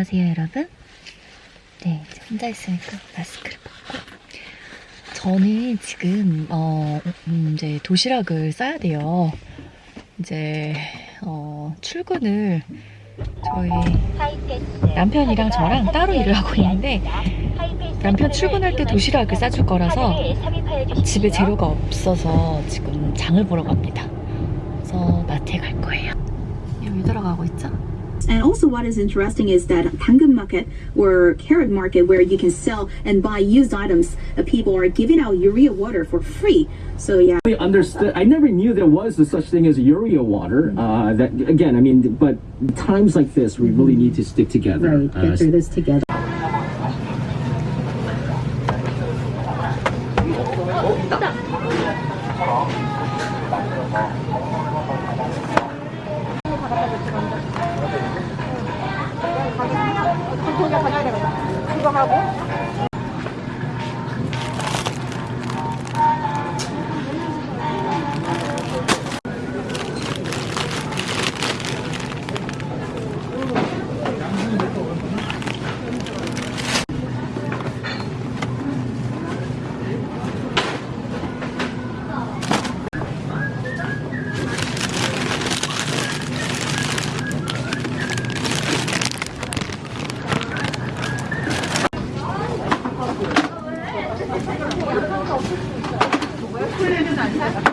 안녕하세요, 여러분. 네, 혼자 있으니까 마스크를 벗고. 저는 지금, 어, 음, 이제 도시락을 싸야 돼요. 이제, 어, 출근을 저희 남편이랑 저랑 따로 일을 하고 있는데 남편 출근할 때 도시락을 싸줄 거라서 집에 재료가 없어서 지금 장을 보러 갑니다. 그래서 마트에 갈 거예요. 여기 들어가고 있죠? And also, what is interesting is that Tangum Market or Carrot Market, where you can sell and buy used items, uh, people are giving out urea water for free. So yeah. I understood. I never knew there was a such thing as urea water. Uh, that again, I mean, but times like this, we really need to stick together. Uh, this together. 고 객님,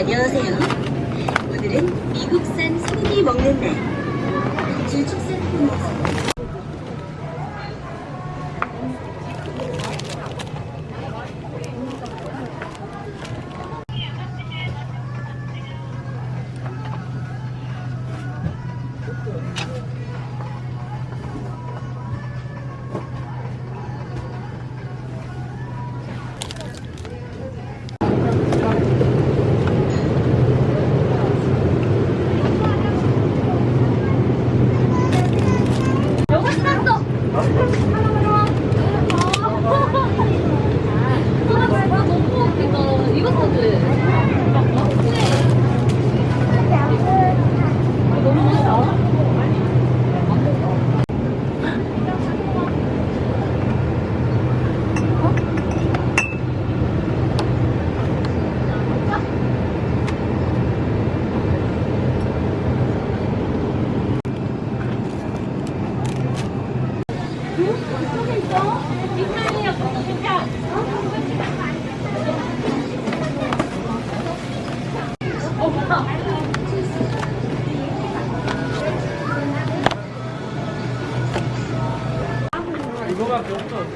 안녕하세요. 오늘은 미국산 소고기 먹는 날. 줄축산 이거밖에 없어.